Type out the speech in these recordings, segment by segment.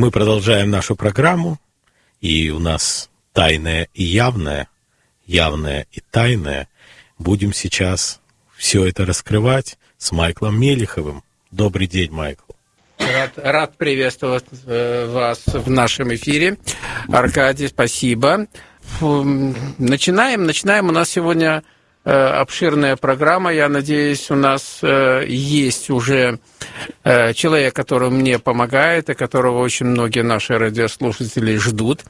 Мы продолжаем нашу программу, и у нас тайное и явное, явное и тайное. Будем сейчас все это раскрывать с Майклом Мелиховым. Добрый день, Майкл. Рад, рад приветствовать э, вас в нашем эфире. Аркадий, спасибо. Начинаем. Начинаем. У нас сегодня обширная программа. Я надеюсь, у нас э, есть уже человек, который мне помогает, и которого очень многие наши радиослушатели ждут.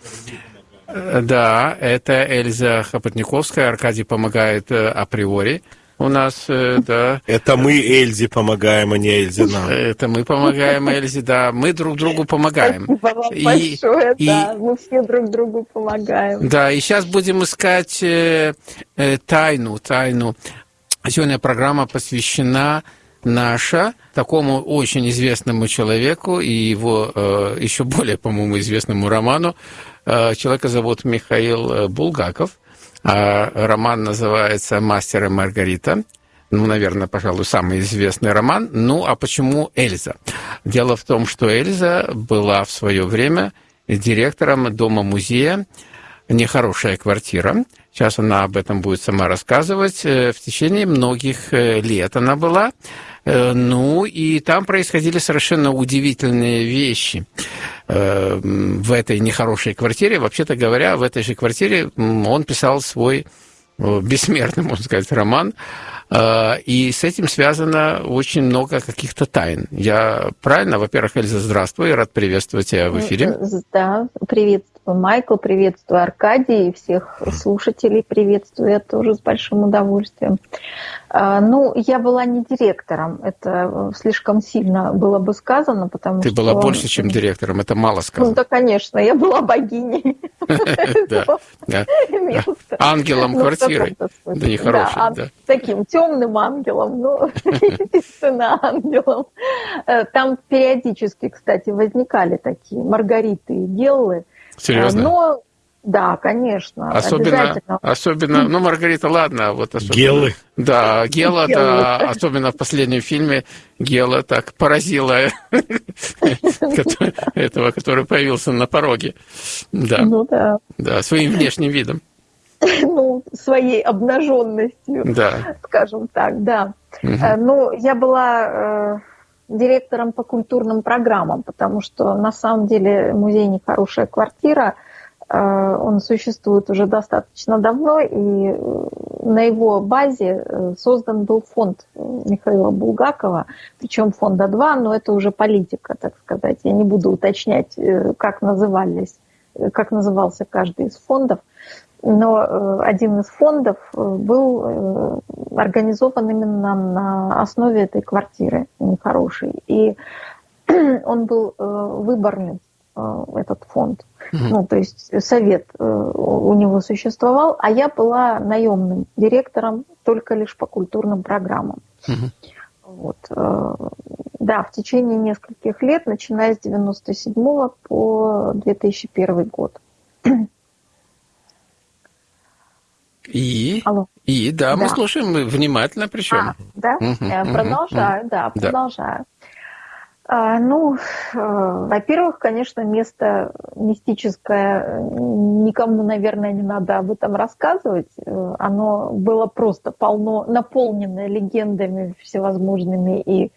Да, это Эльза Хопотниковская. Аркадий помогает априори у нас, э, да. Это мы Эльзе помогаем, а не Эльзе нам. Это мы помогаем Эльзе, да. Мы друг другу помогаем. Спасибо вам и, большое, и, да. Мы все друг другу помогаем. Да, и сейчас будем искать э, э, тайну, тайну. Сегодня программа посвящена наша такому очень известному человеку и его э, еще более, по-моему, известному роману. Э, человека зовут Михаил э, Булгаков. А роман называется «Мастер и Маргарита». Ну, наверное, пожалуй, самый известный роман. Ну, а почему Эльза? Дело в том, что Эльза была в свое время директором дома-музея «Нехорошая квартира». Сейчас она об этом будет сама рассказывать. Э, в течение многих э, лет она была. Э, ну, и там происходили совершенно удивительные вещи в этой нехорошей квартире. Вообще-то говоря, в этой же квартире он писал свой э, бессмертный, можно сказать, роман. И с этим связано очень много каких-то тайн. Я правильно? Во-первых, Эльза, здравствуй, рад приветствовать тебя в эфире. Да, приветствую, Майкл, приветствую, Аркадий, и всех слушателей приветствую я тоже с большим удовольствием. А, ну, я была не директором, это слишком сильно было бы сказано, потому Ты что... Ты была больше, чем директором, это мало сказано. Ну да, конечно, я была богиней. Ангелом ну, квартиры. Да, нехорошим, Таким темным ангелом, ну, естественно, ангелом. Э, там периодически, кстати, возникали такие Маргариты и Геллы. Серьезно? Но да, конечно. Особенно, особенно, ну, Маргарита, ладно, вот особенно. Гелы. Да, Гела, да, особенно в последнем фильме Гела так поразила этого, который появился на пороге. Да. Ну да. Да, своим внешним видом. Ну, своей обнаженностью, да. скажем так, да. Угу. Ну, я была э, директором по культурным программам, потому что на самом деле музей «Нехорошая квартира» – Э, он существует уже достаточно давно, и э, на его базе э, создан был фонд Михаила Булгакова, причем фонда 2, но это уже политика, так сказать. Я не буду уточнять, как назывались, как назывался каждый из фондов, но один из фондов был организован именно на основе этой квартиры нехорошей. И он был выборный, этот фонд. Ну, то есть совет э, у него существовал, а я была наемным директором только лишь по культурным программам. Вот. Э, да, в течение нескольких лет, начиная с 97 по 2001 год. И? Алло. И, да, да, мы слушаем внимательно причем. А, да? Угу, продолжаю, угу. да, продолжаю. Да. А, ну, э, во-первых, конечно, место мистическое, никому, наверное, не надо об этом рассказывать. Э, оно было просто полно, наполнено легендами всевозможными и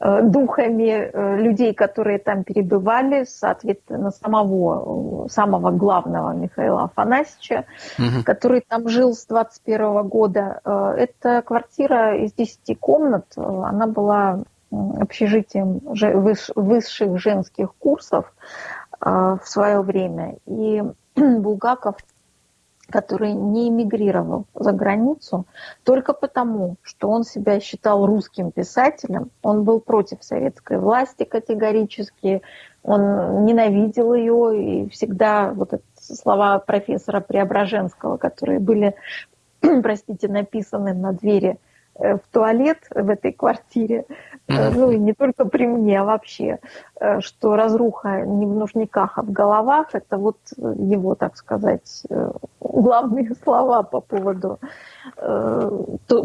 духами людей, которые там перебывали, соответственно, самого, самого главного Михаила Афанасьевича, угу. который там жил с 21 года. Эта квартира из 10 комнат, она была общежитием высших женских курсов в свое время. И Булгаков, который не эмигрировал за границу, только потому, что он себя считал русским писателем, он был против советской власти категорически, он ненавидел ее, и всегда вот эти слова профессора Преображенского, которые были, простите, написаны на двери в туалет в этой квартире, mm-hmm. ну и не только при мне, а вообще, что разруха не в нужниках, а в головах, это вот его, так сказать, главные слова по поводу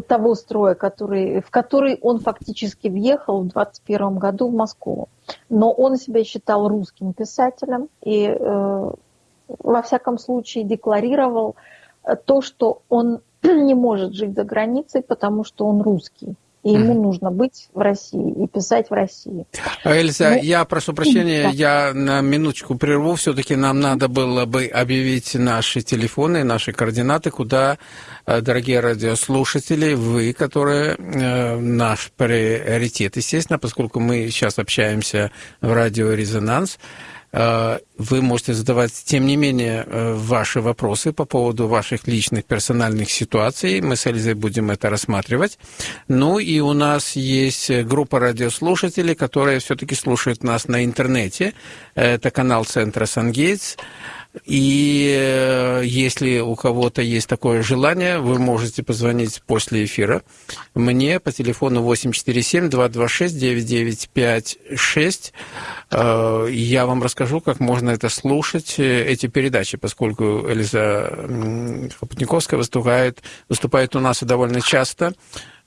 того строя, который, в который он фактически въехал в 21 году в Москву. Но он себя считал русским писателем и во всяком случае декларировал то, что он не может жить за границей, потому что он русский. И ему нужно быть в России и писать в России. Эльза, ну, я прошу прощения, да. я на минуточку прерву. Все-таки нам надо было бы объявить наши телефоны, наши координаты, куда, э, дорогие радиослушатели, вы, которые э, наш приоритет, естественно, поскольку мы сейчас общаемся в радио «Резонанс», вы можете задавать, тем не менее, э, ваши вопросы по поводу ваших личных персональных ситуаций. Мы с Эльзой будем это рассматривать. Ну и у нас есть группа радиослушателей, которые все-таки слушают нас на интернете. Это канал Центра Сангейтс. И э, если у кого-то есть такое желание, вы можете позвонить после эфира мне по телефону 847-226-9956. Э, я вам расскажу, как можно это слушать, э, эти передачи, поскольку Элиза Хопотниковская выступает, выступает у нас довольно часто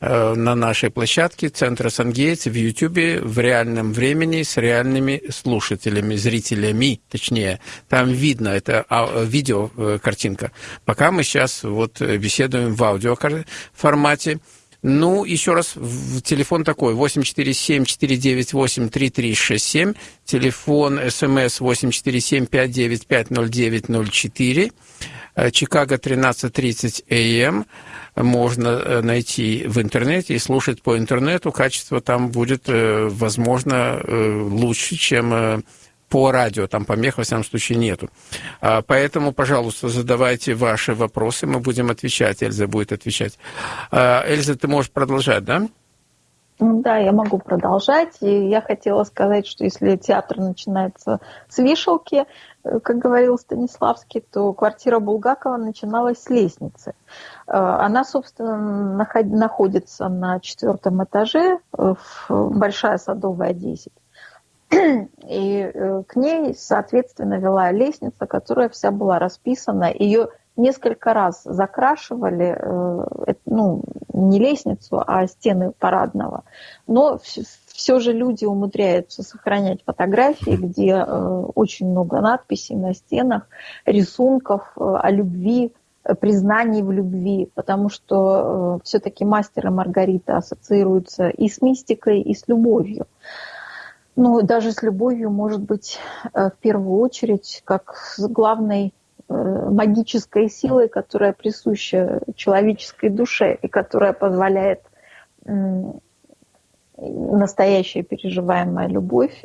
на нашей площадке Центра Сангейтс в Ютубе в реальном времени с реальными слушателями, зрителями, точнее. Там видно, это а, видео, э, картинка. Пока мы сейчас вот беседуем в аудио формате. Ну, еще раз, телефон такой, 847-498-3367, телефон СМС 847-595-0904, э, Чикаго 13.30 АМ можно э, найти в интернете и слушать по интернету. Качество там будет, э, возможно, лучше, чем по радио, там помех, во всяком случае, нету. А, поэтому, пожалуйста, задавайте ваши вопросы, мы будем отвечать, Эльза будет отвечать. А, Эльза, ты можешь продолжать, да? Да, я могу продолжать. И я хотела сказать, что если театр начинается с вешалки, как говорил Станиславский, то квартира Булгакова начиналась с лестницы. Э, она, собственно, находится на четвертом этаже, э, большая садовая 10. И э, к ней, соответственно, вела лестница, которая вся была расписана. Ее несколько раз закрашивали, ну, не лестницу, а стены парадного. Но все же люди умудряются сохранять фотографии, где очень много надписей на стенах, рисунков о любви, признаний в любви, потому что э, все-таки мастер и Маргарита ассоциируются и с мистикой, и с любовью. Ну, даже с любовью, может быть, э, в первую очередь, как с главной э, магической силой, которая присуща человеческой душе и которая позволяет настоящая переживаемая любовь,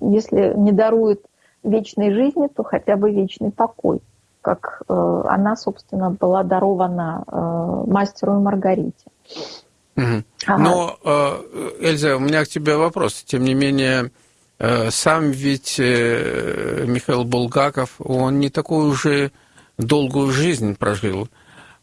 если не дарует вечной жизни, то хотя бы вечный покой как э, она, собственно, была дарована э, мастеру и Маргарите. Угу. Ага. Но, э, Эльза, у меня к тебе вопрос. Тем не менее, сам ведь Михаил Булгаков, он не такую уже долгую жизнь прожил.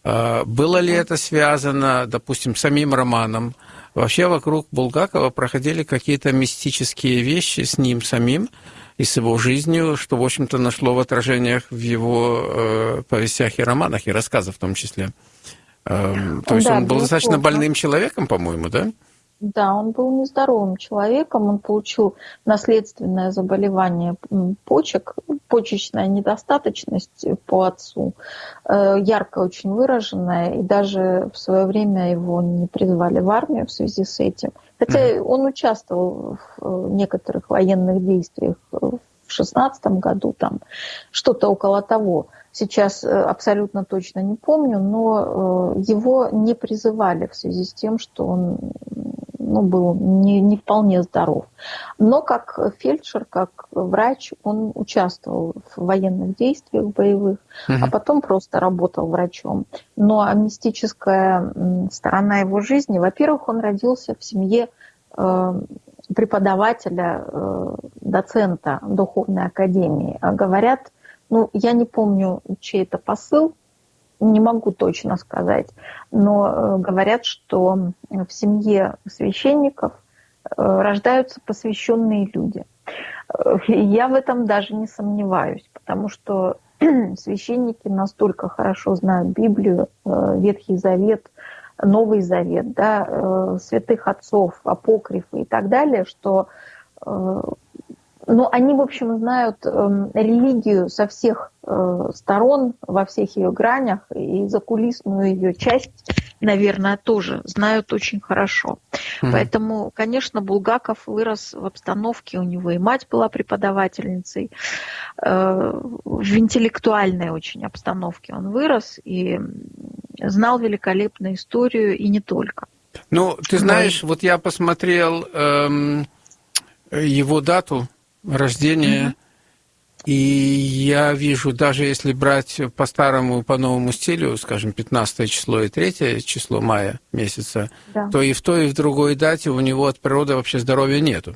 Было ли это связано, допустим, с самим романом? Вообще вокруг Булгакова проходили какие-то мистические вещи с ним самим, и с его жизнью, что, в общем-то, нашло в отражениях в его э, повестях и романах, и рассказах в том числе. Э, то есть да, он был достаточно больным человеком, по-моему, да? Да, он был нездоровым человеком, он получил наследственное заболевание почек, почечная недостаточность по отцу, э, ярко очень выраженная, и даже в свое время его не призвали в армию в связи с этим. Хотя он участвовал в э, некоторых военных действиях в шестнадцатом году, там что-то около того. Сейчас э, абсолютно точно не помню, но его не призывали в связи с тем, что он ну, был не, не вполне здоров. Но как фельдшер, как врач, он участвовал в военных действиях боевых, угу. а потом просто работал врачом. Но мистическая сторона его жизни, во-первых, он родился в семье э, преподавателя, э, доцента духовной академии. А говорят, ну, я не помню, чей это посыл, не могу точно сказать, но э, говорят, что в семье священников рождаются посвященные люди. Я в этом даже не сомневаюсь, потому что священники настолько хорошо знают Библию, Ветхий Завет, Новый Завет, да, святых отцов, апокрифы и так далее, что ну, они, в общем, знают э, религию со всех э, сторон, во всех ее гранях, и закулисную ее часть, наверное, тоже знают очень хорошо. Mm-hmm. Поэтому, конечно, Булгаков вырос в обстановке, у него и мать была преподавательницей, э, в интеллектуальной очень обстановке он вырос и знал великолепную историю, и не только. Ну, ты знаешь, вот я посмотрел эм, его дату рождения. И я вижу, даже если брать по старому, по новому стилю, скажем, 15 число и 3 число мая месяца, да. то и в той, и в другой дате у него от природы вообще здоровья нету.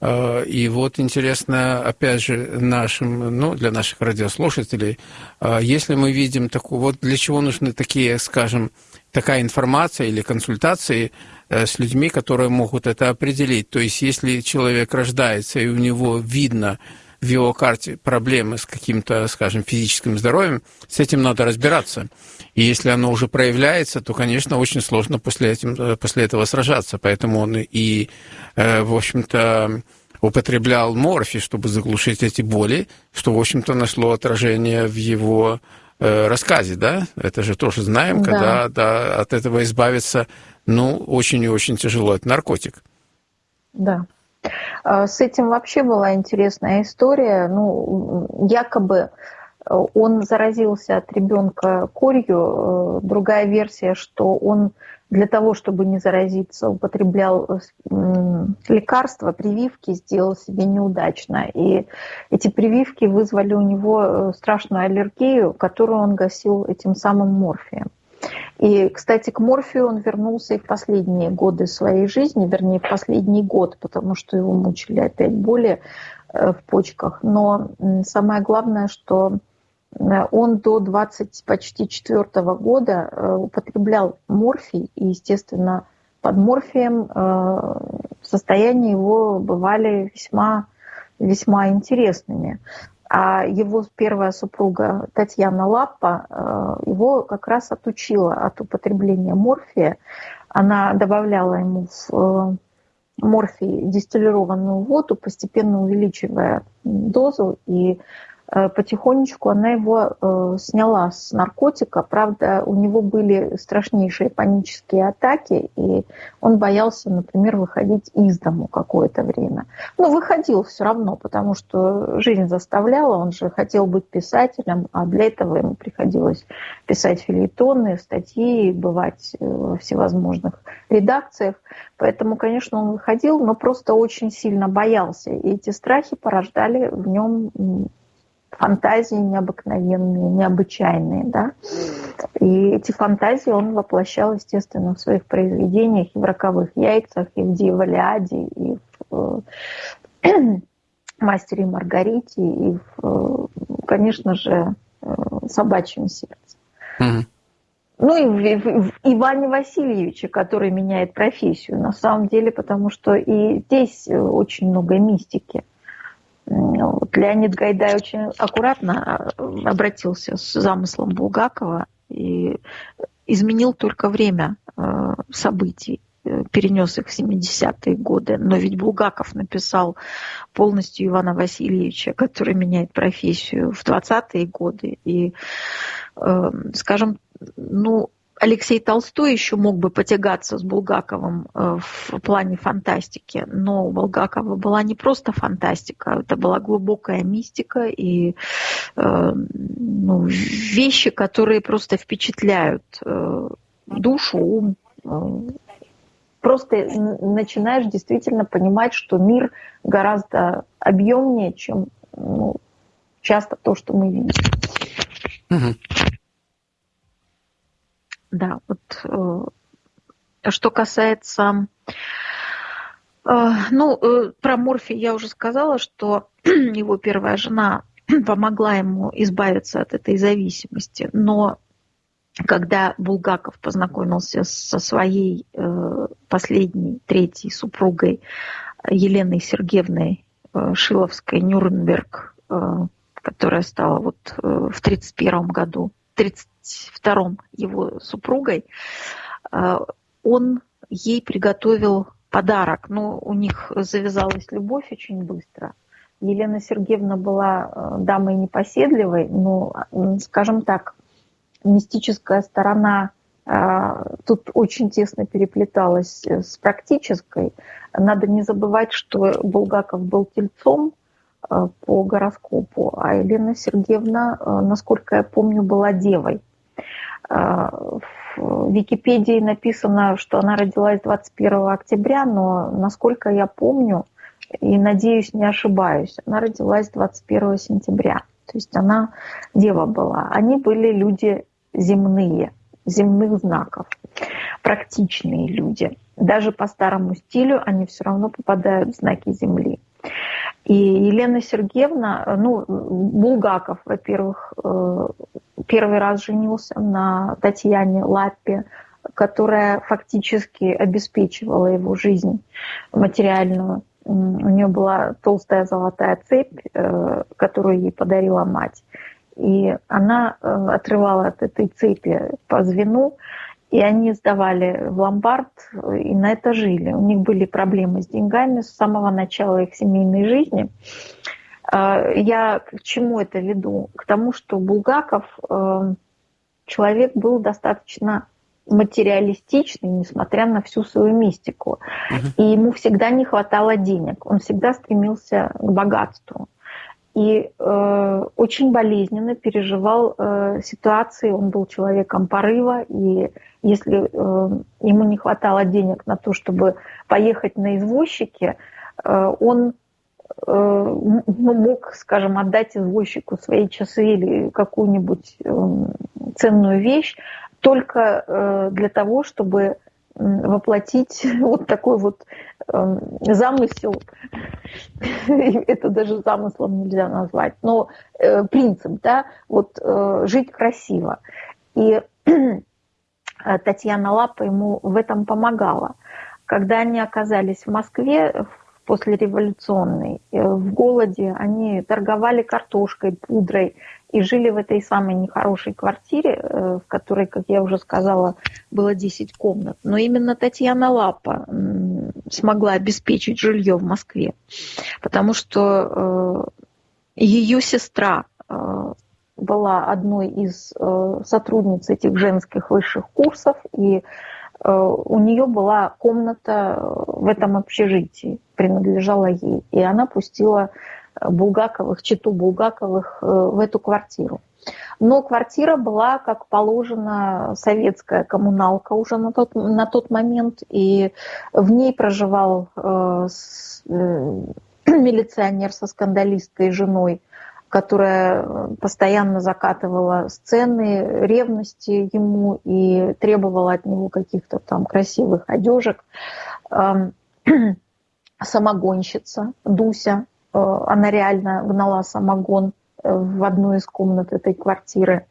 А, и вот интересно, опять же, нашим, ну, для наших радиослушателей, а, если мы видим такую, вот для чего нужны такие, скажем, такая информация или консультации с людьми, которые могут это определить. То есть, если человек рождается и у него видно в его карте проблемы с каким-то, скажем, физическим здоровьем, с этим надо разбираться. И если оно уже проявляется, то, конечно, очень сложно после, этим, э, после этого сражаться. Поэтому он и, э, в общем-то, употреблял морфи, чтобы заглушить эти боли, что, в общем-то, нашло отражение в его Э, рассказе, да? Это же тоже знаем, да. когда да, от этого избавиться, ну, очень и очень тяжело. Это наркотик. Да. А, с этим вообще была интересная история. Ну, якобы э, он заразился от ребенка корью. Э, другая версия, что он для того, чтобы не заразиться, употреблял э, лекарства, прививки, сделал себе неудачно. И эти прививки вызвали у него э, страшную аллергию, которую он гасил этим самым морфием. И, кстати, к морфию он вернулся и в последние годы своей жизни, вернее, в последний год, потому что его мучили опять боли э, в почках. Но самое главное, что он до 20 почти четвертого года э, употреблял морфий, и, естественно, под морфием э, состояния его бывали весьма, весьма интересными. А его первая супруга Татьяна Лаппа его как раз отучила от употребления морфия. Она добавляла ему в морфий дистиллированную воду, постепенно увеличивая дозу, и Э, потихонечку она его э, сняла с наркотика. Правда, у него были страшнейшие панические атаки, и он боялся, например, выходить из дому какое-то время. Но выходил все равно, потому что жизнь заставляла, он же хотел быть писателем, а для этого ему приходилось писать филитоны, статьи, бывать э, во всевозможных редакциях. Поэтому, конечно, он выходил, но просто очень сильно боялся. И эти страхи порождали в нем фантазии необыкновенные, необычайные, да. И эти фантазии он воплощал, естественно, в своих произведениях и в «Роковых яйцах», и в «Дьяволяде», и в э, «Мастере и Маргарите», и, в, э, конечно же, э, «Собачьем сердце». Mm-hmm. Ну и в, в, в Иване Васильевиче, который меняет профессию, на самом деле, потому что и здесь очень много мистики. Вот Леонид Гайдай очень аккуратно а, обратился с замыслом Булгакова и изменил только время э, событий э, перенес их в 70-е годы. Но ведь Булгаков написал полностью Ивана Васильевича, который меняет профессию в 20-е годы. И, э, скажем, ну, Алексей Толстой еще мог бы потягаться с Булгаковым э, в плане фантастики, но у Булгакова была не просто фантастика, это была глубокая мистика и э, ну, вещи, которые просто впечатляют э, душу, ум. Просто начинаешь действительно понимать, что мир гораздо объемнее, чем ну, часто то, что мы видим да, вот э, что касается, э, ну, э, про Морфи я уже сказала, что его первая жена помогла ему избавиться от этой зависимости, но когда Булгаков познакомился со своей последней, третьей супругой Еленой Сергеевной Шиловской Нюрнберг, которая стала вот в 1931 году, 30, втором его супругой, э, он ей приготовил подарок. Но у них завязалась любовь очень быстро. Елена Сергеевна была э, дамой непоседливой, но, э, скажем так, мистическая сторона тут очень тесно переплеталась с практической. Надо не забывать, что Булгаков был тельцом по гороскопу, а Елена Сергеевна, насколько я помню, была девой. В Википедии написано, что она родилась 21 октября, но, насколько я помню, и надеюсь, не ошибаюсь, она родилась 21 сентября. То есть она дева была. Они были люди земные, земных знаков, практичные люди. Даже по старому стилю они все равно попадают в знаки Земли. И Елена Сергеевна, ну, Булгаков, во-первых, э, первый раз женился на Татьяне Лаппе, которая фактически обеспечивала его жизнь материальную. У нее была толстая золотая цепь, э, которую ей подарила мать. И она э, отрывала от этой цепи по звену, и они сдавали в ломбард и на это жили. У них были проблемы с деньгами с самого начала их семейной жизни. Э, я к чему это веду? К тому, что Булгаков э, человек был достаточно материалистичный, несмотря на всю свою мистику. И ему всегда не хватало денег. Он всегда стремился к богатству и э, очень болезненно переживал э, ситуации. Он был человеком порыва, и если э, ему не хватало денег на то, чтобы поехать на извозчике, э, он мог, скажем, отдать извозчику свои часы или какую-нибудь э, ценную вещь только э, для того, чтобы воплотить вот такой вот э, замысел. Это даже замыслом нельзя назвать, но э, принцип, да, вот э, жить красиво. И э, Татьяна Лапа ему в этом помогала. Когда они оказались в Москве после революционной, э, в голоде, они торговали картошкой, пудрой, и жили в этой самой нехорошей квартире, э, в которой, как я уже сказала, было 10 комнат. Но именно Татьяна Лапа смогла обеспечить жилье в Москве, потому что э, ее сестра была одной из сотрудниц этих женских высших курсов, и у нее была комната в этом общежитии, принадлежала ей, и она пустила Булгаковых, читу Булгаковых э, в эту квартиру. Но квартира была, как положено, советская коммуналка уже на тот, на тот момент, и в ней проживал э, с, э, милиционер со скандалисткой женой, которая постоянно закатывала сцены ревности ему и требовала от него каких-то там красивых одежек. Э, самогонщица Дуся, Э, она реально гнала самогон э, в одну из комнат этой квартиры.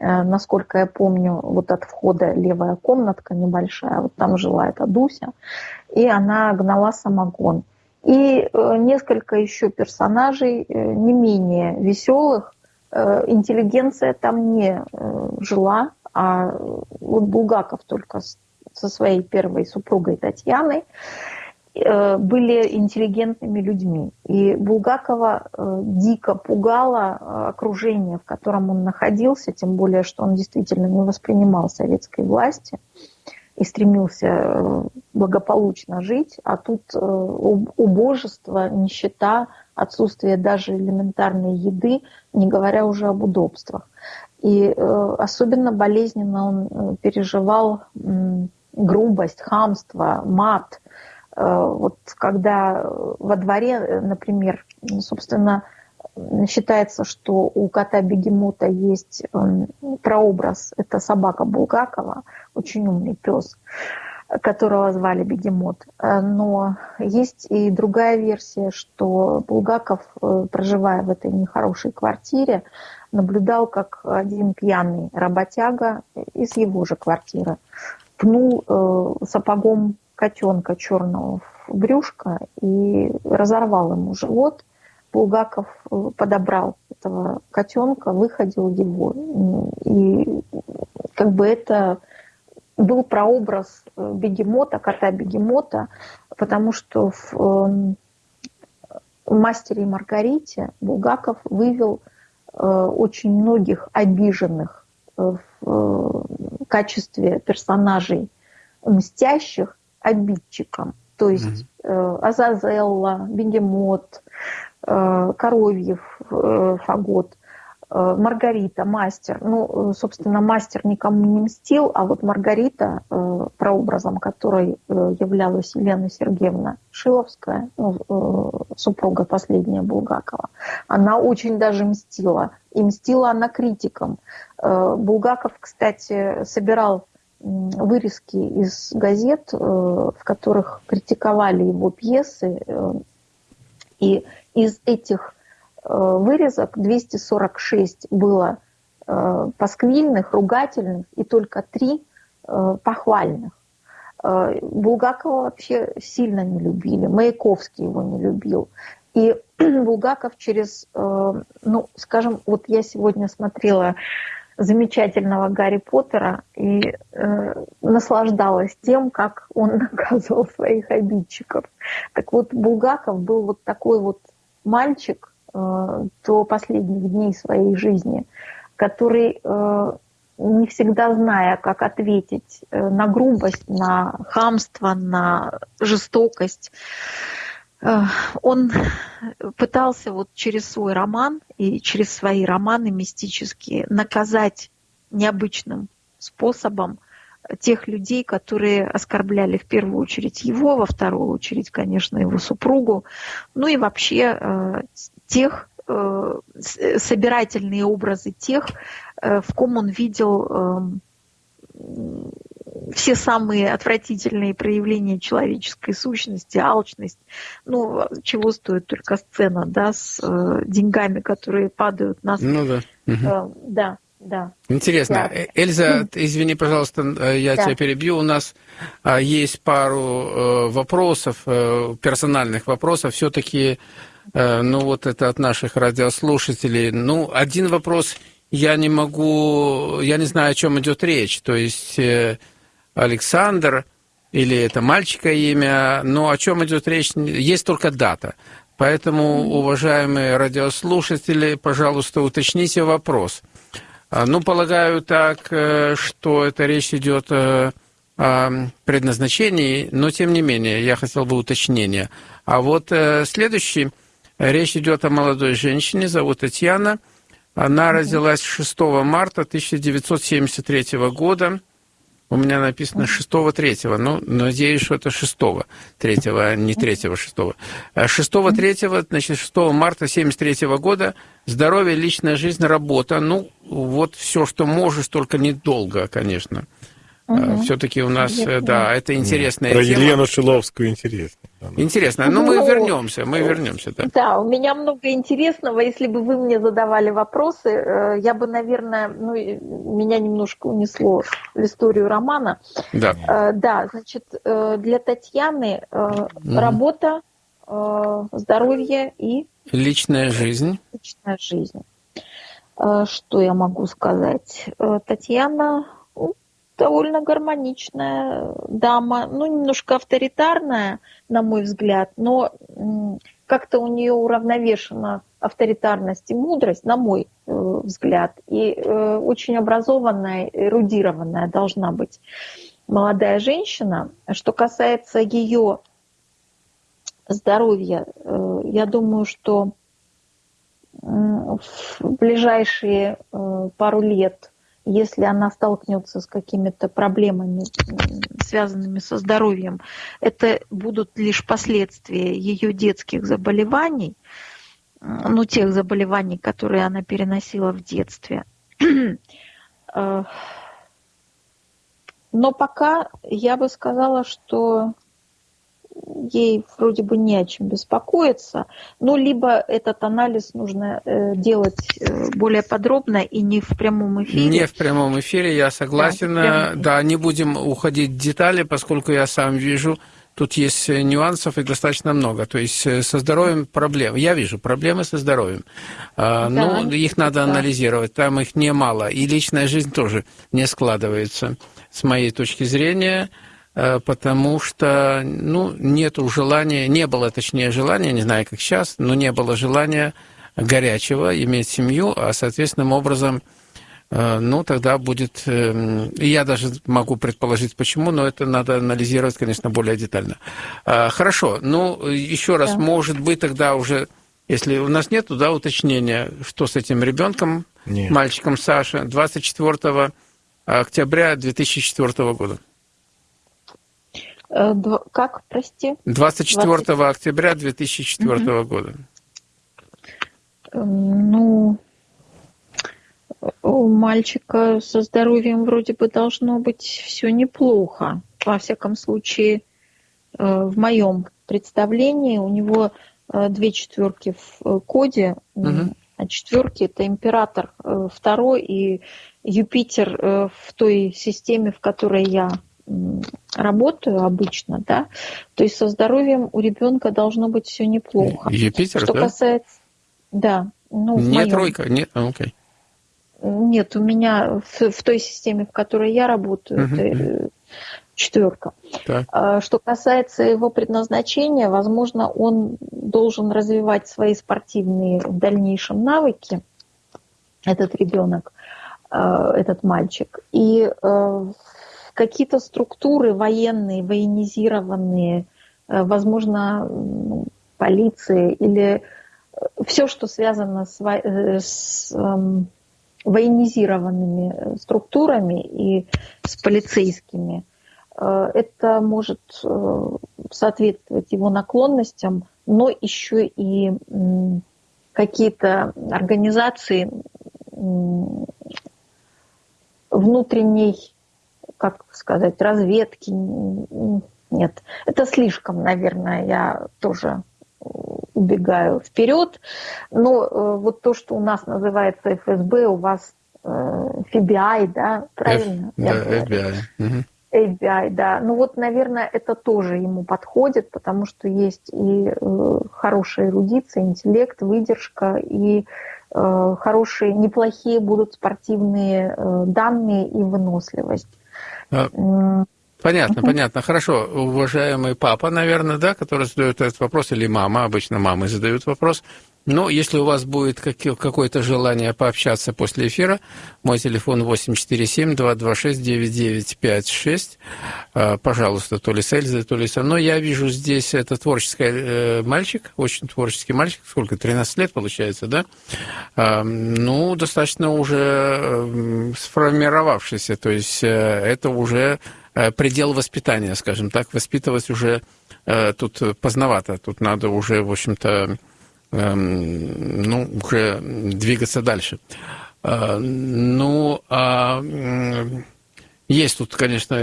Э, насколько я помню, вот от входа левая комнатка небольшая, вот там жила эта Дуся, и она гнала самогон. И несколько еще персонажей не менее веселых. Интеллигенция там не жила, а вот Булгаков только со своей первой супругой Татьяной. Э, были интеллигентными людьми. И Булгакова э, дико пугало э, окружение, в котором он находился, тем более, что он действительно не воспринимал советской власти и стремился благополучно жить, а тут убожество, нищета, отсутствие даже элементарной еды, не говоря уже об удобствах. И особенно болезненно он переживал грубость, хамство, мат, Э, вот когда во дворе, например, собственно, считается, что у кота Бегемота есть эм, прообраз, это собака Булгакова, очень умный пес. которого звали Бегемот. Но есть и другая версия, что Булгаков, проживая в этой нехорошей квартире, наблюдал, как один пьяный работяга из его же квартиры пнул сапогом котенка черного в брюшко и разорвал ему живот. Булгаков э, подобрал этого котенка, выходил его. И как бы это был прообраз э, бегемота, кота-бегемота, потому что в эм, «Мастере и Маргарите» Булгаков вывел э, очень многих обиженных в качестве персонажей мстящих обидчикам. То есть mm-hmm. Азазелла, Бегемот, Коровьев, э, Фагот, э, Маргарита, мастер. Ну, собственно, мастер никому не мстил, а вот Маргарита, прообразом которой являлась Елена Сергеевна Шиловская, ну, супруга последняя Булгакова, она очень даже мстила. И мстила она критикам. Булгаков, кстати, собирал вырезки из газет, в которых критиковали его пьесы, и из этих э, вырезок 246 было э, пасквильных, ругательных, и только три э, похвальных. Булгакова вообще сильно не любили, Маяковский его не любил. И Булгаков через, ну, скажем, вот я сегодня смотрела замечательного Гарри Поттера и э, наслаждалась тем, как он наказывал своих обидчиков. Так вот, Булгаков был вот такой вот мальчик э, до последних дней своей жизни, который, э, не всегда зная, как ответить э, на грубость, на хамство, на жестокость, он пытался вот через свой роман и через свои романы мистические наказать необычным способом тех людей, которые оскорбляли в первую очередь его, во вторую очередь, конечно, его супругу, ну и вообще э, тех э, собирательные образы тех, э, в ком он видел все самые отвратительные проявления человеческой сущности, алчность. Ну, чего стоит только сцена, да, с деньгами, которые падают на... Ну да. Угу. Да, да. Интересно. Да. Э, Эльза, извини, пожалуйста, э, я да. тебя перебью. У нас а, есть пару э, вопросов, персональных вопросов. Все-таки, ну вот это от наших радиослушателей. Ну, один вопрос я не могу, я не знаю, о чем идет речь. То есть Александр или это мальчика имя, но о чем идет речь, есть только дата. Поэтому, уважаемые радиослушатели, пожалуйста, уточните вопрос – а, ну, полагаю так, э, что это речь идет э, о предназначении, но тем не менее, я хотел бы уточнения. А вот э, следующий, речь идет о молодой женщине, зовут Татьяна. Она родилась 6 марта 1973 года. У меня написано 6-3, ну, надеюсь, что это 6-3, а не 3-6. 6-3, значит, 6 марта 73 года, здоровье, личная жизнь, работа, ну, вот все, что можешь, только недолго, конечно. Угу. Все-таки у нас, интересно. Э, да, это интересная Про тема. Елену Шиловскую интересно. Интересно, но ну, мы вернемся, мы вернемся, да. Да, у меня много интересного. Если бы вы мне задавали вопросы, э, я бы, наверное, ну, меня немножко унесло в историю романа. Да. Да, значит, для Татьяны угу. работа, здоровье и... Личная жизнь. Личная жизнь. Что я могу сказать? Татьяна довольно гармоничная дама, ну, немножко авторитарная, на мой взгляд, но как-то у нее уравновешена авторитарность и мудрость, на мой э, взгляд, и э, очень образованная, эрудированная должна быть молодая женщина. Что касается ее здоровья, э, я думаю, что в ближайшие пару лет если она столкнется с какими-то проблемами, связанными со здоровьем, это будут лишь последствия ее детских заболеваний, ну, тех заболеваний, которые она переносила в детстве. Э, Но пока я бы сказала, что ей вроде бы не о чем беспокоиться, ну, либо этот анализ нужно э, делать э, более подробно и не в прямом эфире. Не в прямом эфире, я согласен. Да, да не будем уходить в детали, поскольку я сам вижу, тут есть нюансов и достаточно много. То есть э, со здоровьем проблемы. Я вижу проблемы со здоровьем. А, да, ну, их надо да. анализировать, там их немало. И личная жизнь тоже не складывается, с моей точки зрения. Э, потому что ну, нету желания, не было, точнее, желания, не знаю, как сейчас, но не было желания горячего иметь семью, а соответственным образом, э, ну, тогда будет... Эм, я даже могу предположить, почему, но это надо анализировать, конечно, более детально. Э, хорошо, ну, еще раз, да. может быть, тогда уже, если у нас нет да, уточнения, что с этим ребенком, мальчиком Саша, 24 октября 2004 года. Э, как, прости? 24 20... октября 2004 угу. года. Ну, у мальчика со здоровьем вроде бы должно быть все неплохо. Во всяком случае, э, в моем представлении у него э, две четверки в коде, угу. а четверки это император второй и Юпитер в той системе, в которой я работаю обычно, да, то есть со здоровьем у ребенка должно быть все неплохо. Юпитер, Что да? касается, да, ну не моем... тройка, нет, а, окей. Нет, у меня в, в той системе, в которой я работаю, uh-huh. это э, четверка. Так. А, что касается его предназначения, возможно, он должен развивать свои спортивные в дальнейшем навыки, этот ребенок, э, этот мальчик. И э, какие-то структуры военные, военизированные, э, возможно, полиции или э, все, что связано с, э, с эм, военизированными структурами и с полицейскими, это может соответствовать его наклонностям, но еще и какие-то организации внутренней как сказать, разведки. Нет, это слишком, наверное, я тоже убегаю вперед. Но э, вот то, что у нас называется ФСБ, у вас э, FBI, да, правильно? F, да, FBI. Угу. FBI, да. Ну вот, наверное, это тоже ему подходит, потому что есть и э, хорошая эрудиция, интеллект, выдержка, и э, хорошие, неплохие будут спортивные э, данные и выносливость. А, понятно, понятно. Хорошо. Уважаемый папа, наверное, да, который задает этот вопрос, или мама, обычно мамы задают вопрос. Но если у вас будет какое-то желание пообщаться после эфира, мой телефон 847-226-9956. А, пожалуйста, то ли с Эльзой, то ли со мной. Я вижу здесь это творческий э, мальчик, очень творческий мальчик. Сколько? 13 лет, получается, да? А, ну, достаточно уже э, сформировавшийся. То есть э, это уже предел воспитания, скажем так. Воспитывать уже тут поздновато. Тут надо уже, в общем-то, Эм, ну, уже двигаться дальше. Э, ну, а есть тут, конечно,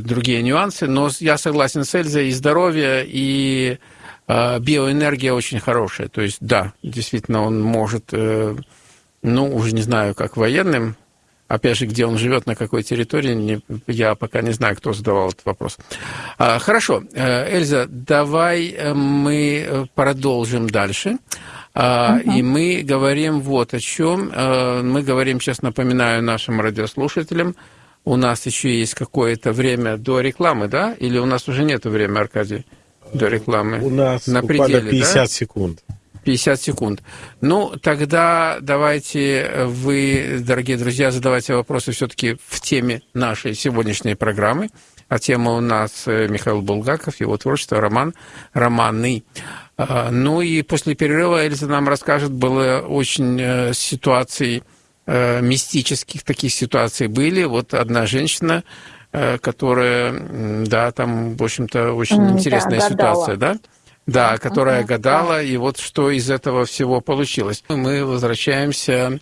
другие нюансы, но я согласен с Эльзой, и здоровье, и э, биоэнергия очень хорошая. То есть, да, действительно, он может, э, ну, уже не знаю, как военным, Опять же, где он живет, на какой территории, не, я пока не знаю, кто задавал этот вопрос. А, хорошо, э, Эльза, давай э, мы э, продолжим дальше. Uh-huh. И мы говорим вот о чем. Мы говорим, сейчас напоминаю нашим радиослушателям, у нас еще есть какое-то время до рекламы, да? Или у нас уже нет времени, Аркадий, до рекламы? У нас на пределе, 50 да? секунд. 50 секунд. Ну, тогда давайте вы, дорогие друзья, задавайте вопросы все-таки в теме нашей сегодняшней программы. А тема у нас э, Михаил Булгаков, его творчество, роман, романы. А, ну и после перерыва Эльза нам расскажет, было очень э, ситуаций, э, мистических таких ситуаций были. Вот одна женщина, которая, да, там, в общем-то, очень интересная да, ситуация, да? Да, которая uh-huh, гадала, да. и вот что из этого всего получилось. Мы возвращаемся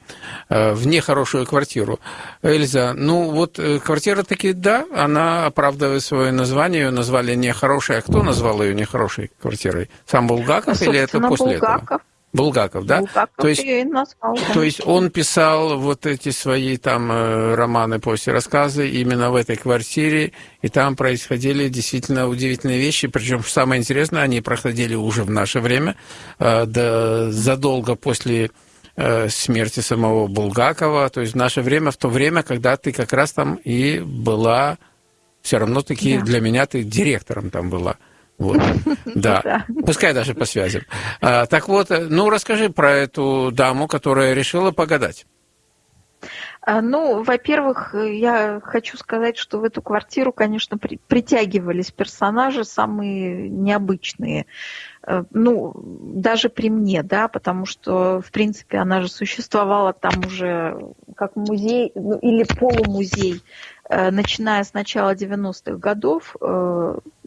э, в нехорошую квартиру. Эльза, ну вот э, квартира таки, да, она оправдывает свое название, ее назвали нехорошей. А кто назвал ее нехорошей квартирой? Сам Булгаков ну, или это после Булгаков. этого? Булгаков, да? Булгаков то есть, назвал, да. то есть он писал вот эти свои там э, романы после рассказы именно в этой квартире, и там происходили действительно удивительные вещи, причем самое интересное, они проходили уже в наше время, э, да, задолго после э, смерти самого Булгакова, то есть в наше время, в то время, когда ты как раз там и была, все равно таки да. для меня ты директором там была. Вот. Да. Пускай даже по связям. А, так вот, э, ну расскажи про эту даму, которая решила погадать. А, ну, во-первых, я хочу сказать, что в эту квартиру, конечно, при, притягивались персонажи самые необычные. Э, ну, даже при мне, да, потому что, в принципе, она же существовала там уже как музей, ну, или полумузей, э, начиная с начала 90-х годов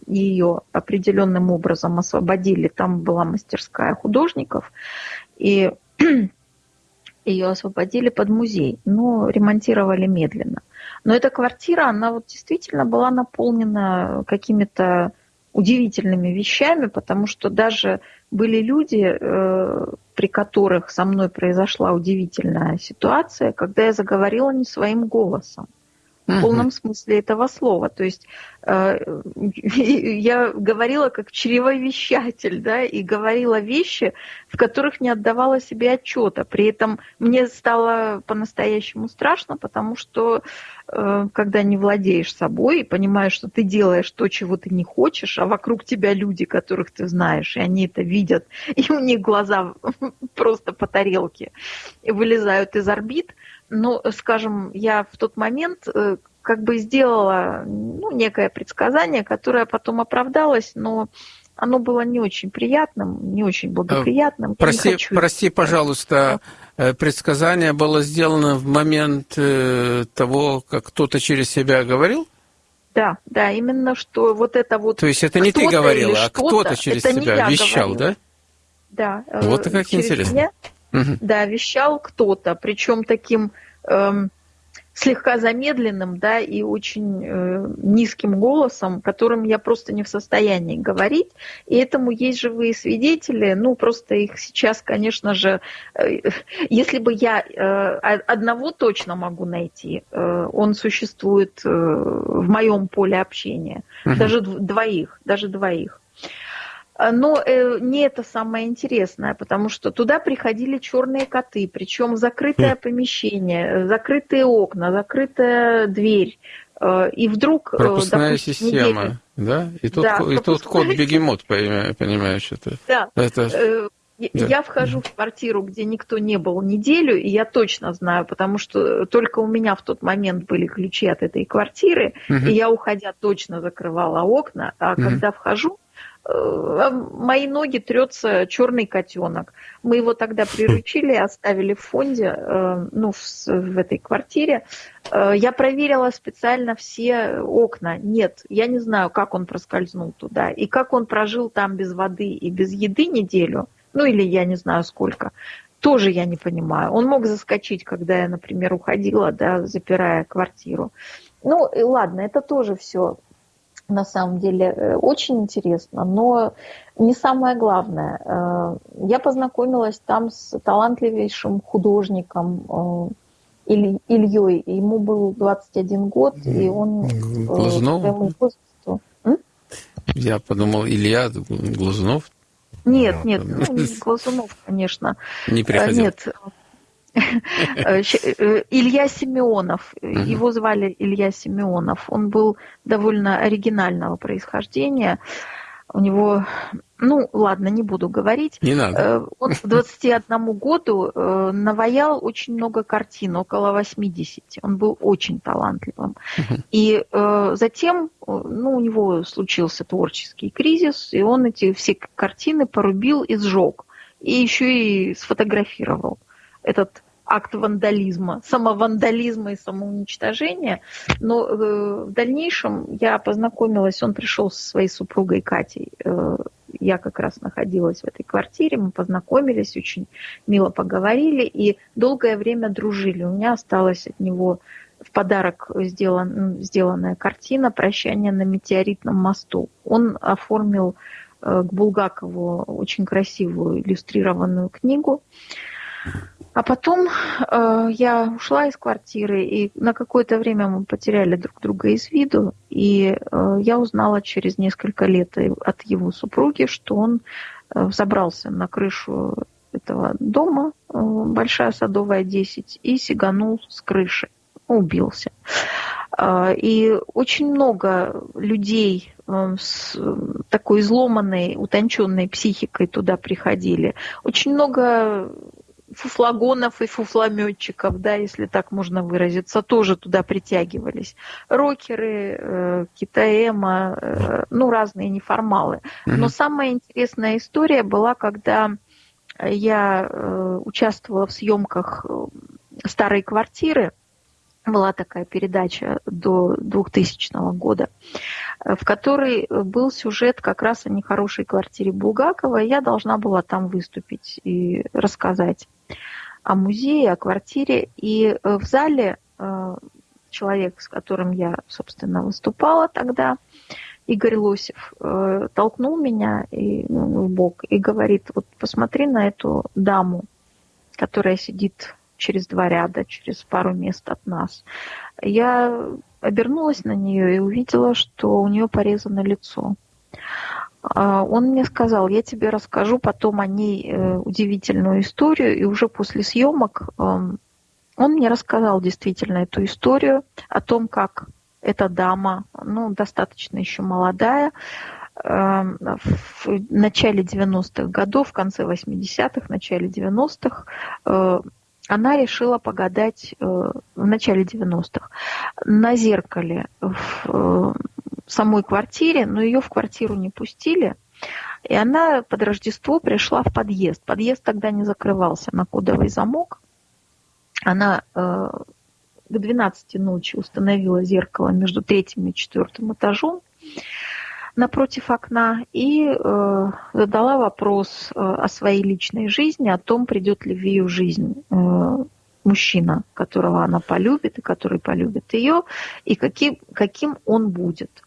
ее определенным образом освободили. Там была мастерская художников, и ее освободили под музей, но ремонтировали медленно. Но эта квартира, она вот действительно была наполнена какими-то удивительными вещами, потому что даже были люди, э, при которых со мной произошла удивительная ситуация, когда я заговорила не своим голосом в полном смысле этого слова. То есть э, я говорила как чревовещатель, да, и говорила вещи, в которых не отдавала себе отчета. При этом мне стало по-настоящему страшно, потому что э, когда не владеешь собой и понимаешь, что ты делаешь то, чего ты не хочешь, а вокруг тебя люди, которых ты знаешь, и они это видят, и у них глаза просто по тарелке вылезают из орбит – ну, скажем, я в тот момент э, как бы сделала ну, некое предсказание, которое потом оправдалось, но оно было не очень приятным, не очень благоприятным. Прости, хочу... прости пожалуйста, э, предсказание было сделано в момент э, того, как кто-то через себя говорил? Да, да, именно что вот это вот... То есть это не ты говорила, а кто-то через себя вещал, говорила. да? Да. Вот как интересно. Меня Угу. Да, вещал кто-то, причем таким эм, слегка замедленным, да, и очень э, низким голосом, которым я просто не в состоянии говорить. И этому есть живые свидетели. Ну, просто их сейчас, конечно же, э, если бы я э, одного точно могу найти, э, он существует э, в моем поле общения. Угу. Даже двоих, даже двоих. А, но э, не это самое интересное, потому что туда приходили черные коты, причем закрытое хм. помещение, закрытые окна, закрытая дверь. Э, и вдруг... Э, Пропускная допустим, система, неделю... да? И тут, да, и тут кот бегемот, понимаешь, это... Да. это... Да. Я вхожу в квартиру, где никто не был неделю, и я точно знаю, потому что только у меня в тот момент были ключи от этой квартиры, угу. и я, уходя, точно закрывала окна, а угу. когда вхожу, Э, мои ноги трется черный котенок. Мы его тогда приручили, оставили в фонде, э, ну, в, в этой квартире. Э, я проверила специально все окна. Нет, я не знаю, как он проскользнул туда. И как он прожил там без воды и без еды неделю. Ну, или я не знаю сколько. Тоже я не понимаю. Он мог заскочить, когда я, например, уходила, да, запирая квартиру. Ну, и ладно, это тоже все на самом деле э, очень интересно, но не самое главное. Э, я познакомилась там с талантливейшим художником э, Ильей. Ему был 21 год, и он Глазунов? своему возрасту... Я подумал, Илья Глазунов? Нет, нет, ну, Глазунов, конечно. Не приходил. Нет, Илья Семенов, его звали Илья Семенов, он был довольно оригинального происхождения. У него, ну ладно, не буду говорить. Не надо. Э, он к 21 году наваял очень много картин, около 80. Он был очень талантливым. И затем, ну, у него случился творческий кризис, и он эти все картины порубил и сжег. И еще и сфотографировал этот акт вандализма, самовандализма и самоуничтожения. Но э, в дальнейшем я познакомилась, он пришел со своей супругой Катей, э, я как раз находилась в этой квартире, мы познакомились, очень мило поговорили и долгое время дружили. У меня осталась от него в подарок сделан, сделанная картина «Прощание на метеоритном мосту». Он оформил э, к Булгакову очень красивую иллюстрированную книгу. А потом э, я ушла из квартиры, и на какое-то время мы потеряли друг друга из виду. И э, я узнала через несколько лет от его супруги, что он э, забрался на крышу этого дома, э, Большая Садовая 10, и сиганул с крыши, убился. Э, и очень много людей э, с такой изломанной, утонченной психикой туда приходили. Очень много фуфлагонов и фуфлометчиков, да, если так можно выразиться, тоже туда притягивались. Рокеры, э, китаэма, э, ну, разные неформалы. Но самая интересная история была, когда я э, участвовала в съемках э, старой квартиры, была такая передача до 2000 года, в которой был сюжет как раз о нехорошей квартире Булгакова. И я должна была там выступить и рассказать о музее, о квартире. И в зале э, человек, с которым я, собственно, выступала тогда, Игорь Лосев, э, толкнул меня и, ну, в бок и говорит, вот посмотри на эту даму, которая сидит через два ряда, через пару мест от нас. Я обернулась на нее и увидела, что у нее порезано лицо. А, он мне сказал, я тебе расскажу потом о ней э, удивительную историю, и уже после съемок эм, он мне рассказал действительно эту историю о том, как эта дама, ну, достаточно еще молодая, эм, в начале 90-х годов, в конце 80-х, начале 90-х она решила погадать э, в начале 90-х на зеркале в э, самой квартире, но ее в квартиру не пустили. И она под Рождество пришла в подъезд. Подъезд тогда не закрывался на кодовый замок. Она э, к 12 ночи установила зеркало между третьим и четвертым этажом напротив окна и э, задала вопрос э, о своей личной жизни, о том, придет ли в ее жизнь э, мужчина, которого она полюбит и который полюбит ее, и каким, каким он будет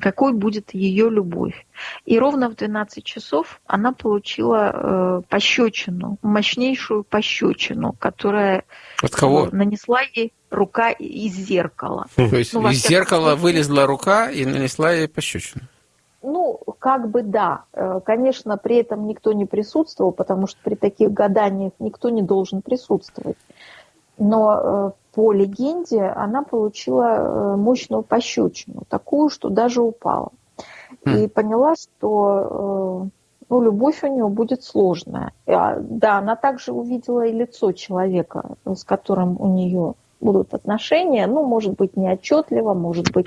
какой будет ее любовь. И ровно в 12 часов она получила э, пощечину, мощнейшую пощечину, которая От кого? нанесла ей рука из зеркала. То есть ну, из зеркала вылезла рука и нанесла ей пощечину? Ну, как бы да. Э, конечно, при этом никто не присутствовал, потому что при таких гаданиях никто не должен присутствовать. Но э, по легенде она получила э, мощную пощечину, такую, что даже упала. И хм. поняла, что ну, любовь у нее будет сложная. А, да, она также увидела и лицо человека, с которым у нее будут отношения, ну, может быть, не отчетливо, может быть,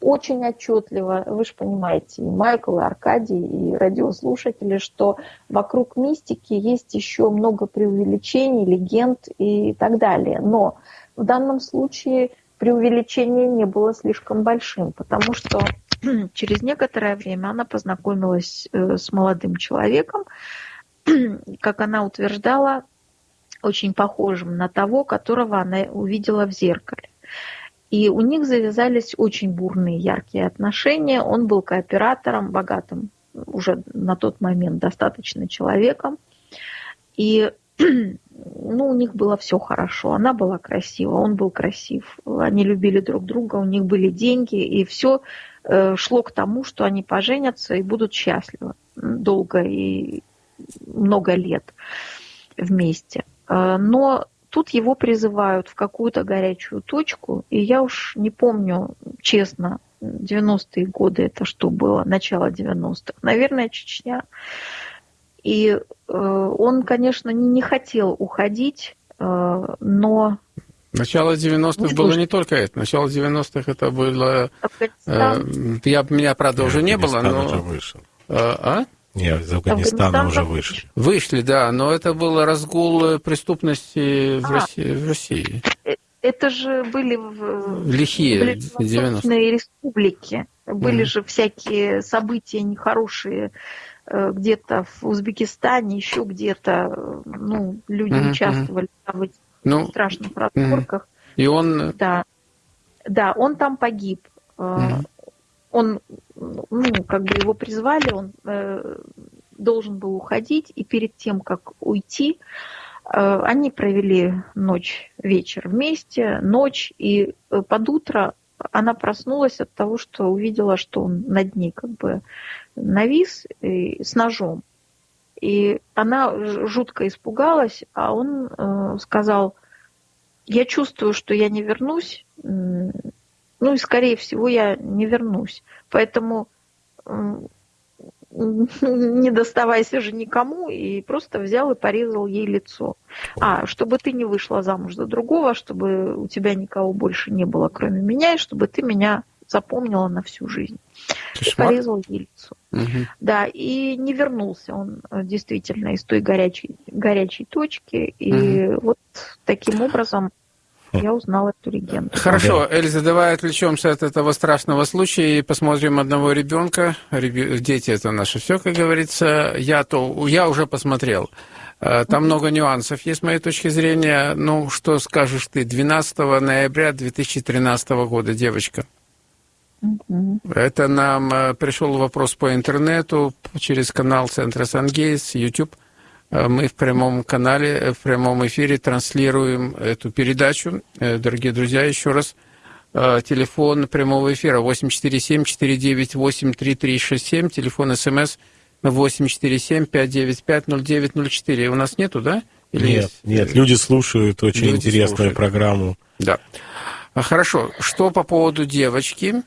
очень отчетливо. Вы же понимаете, и Майкл, и Аркадий, и радиослушатели, что вокруг мистики есть еще много преувеличений, легенд и так далее. Но в данном случае преувеличение не было слишком большим, потому что через некоторое время она познакомилась э, с молодым человеком, как она утверждала, очень похожим на того, которого она увидела в зеркале. И у них завязались очень бурные, яркие отношения. Он был кооператором, богатым уже на тот момент достаточно человеком. И ну, у них было все хорошо. Она была красива, он был красив. Они любили друг друга, у них были деньги, и все э, шло к тому, что они поженятся и будут счастливы долго и много лет вместе. Э, но тут его призывают в какую-то горячую точку, и я уж не помню, честно, 90-е годы это что было, начало 90-х, наверное, Чечня. И э, он, конечно, не хотел уходить, э, но... Начало 90-х ну, было не только это. Начало 90-х это было... Э, я, меня, правда, уже не было, но... Уже вышел. А? Нет, из Афганистана Афганистан уже вышли. Вышли, да, но это был разгул преступности в, а, России, в России. Это же были в лихие 90-е республики. Были mm. же всякие события нехорошие где-то в Узбекистане, еще где-то, ну, люди mm-hmm. участвовали в этих ну, страшных разборках. Mm-hmm. И он... Да, да, он там погиб. Mm-hmm. Он, ну, как бы его призвали, он э, должен был уходить, и перед тем, как уйти, э, они провели ночь, вечер вместе, ночь, и э, под утро она проснулась от того, что увидела, что он над ней как бы навис с ножом. И она жутко испугалась, а он э, сказал, я чувствую, что я не вернусь, ну и скорее всего я не вернусь. Поэтому не доставайся же никому, и просто взял и порезал ей лицо. А, чтобы ты не вышла замуж за другого, чтобы у тебя никого больше не было, кроме меня, и чтобы ты меня запомнила на всю жизнь. Кошмар. И порезал ей лицо. Угу. Да, и не вернулся он э, действительно из той горячей, горячей точки. И угу. вот таким образом я узнала эту легенду. Хорошо, Эльза, давай отвлечемся от этого страшного случая и посмотрим одного ребенка. Дети это наше все, как говорится. Я, то, я уже посмотрел. Э, там много нюансов есть с моей точки зрения. Ну, что скажешь ты? 12 ноября 2013 года девочка. Это нам э, пришел вопрос по интернету через канал Центра Сангейс, YouTube. Э, мы в прямом канале, э, в прямом эфире транслируем эту передачу. Дорогие друзья, еще раз, телефон прямого эфира 847-498-3367, телефон СМС 847-595-0904. У нас нету, да? Или нет, есть? нет, люди слушают очень люди интересную слушают. программу. Да. Хорошо, что по поводу девочки?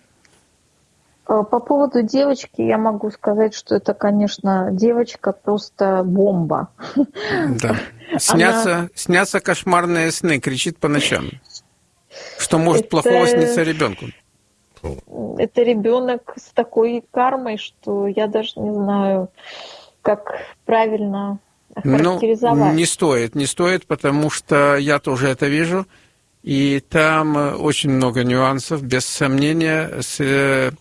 Э, по поводу девочки я могу сказать, что это, конечно, девочка просто бомба. Да. Снятся, Она... снятся кошмарные сны, кричит по ночам. Что может это... плохого сниться ребенку? Это ребенок с такой кармой, что я даже не знаю, как правильно характеризовать. Ну, не стоит, не стоит, потому что я тоже это вижу. И там очень много нюансов, без сомнения, с э,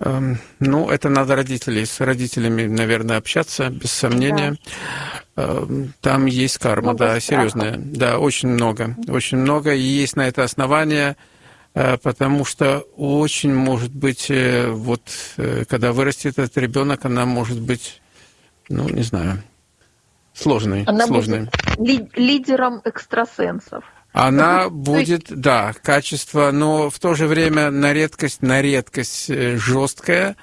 ну, это надо родителей, с родителями, наверное, общаться, без сомнения. Да. Эм, там есть карма, много да, страха. серьезная. Да, очень много, очень много. И есть на это основание, э, потому что очень может быть, э, вот, э, когда вырастет этот ребенок, она может быть, ну, не знаю, сложной. Она сложной. будет лидером экстрасенсов. Она будет, да, качество, но в то же время на редкость, на редкость э, жесткая.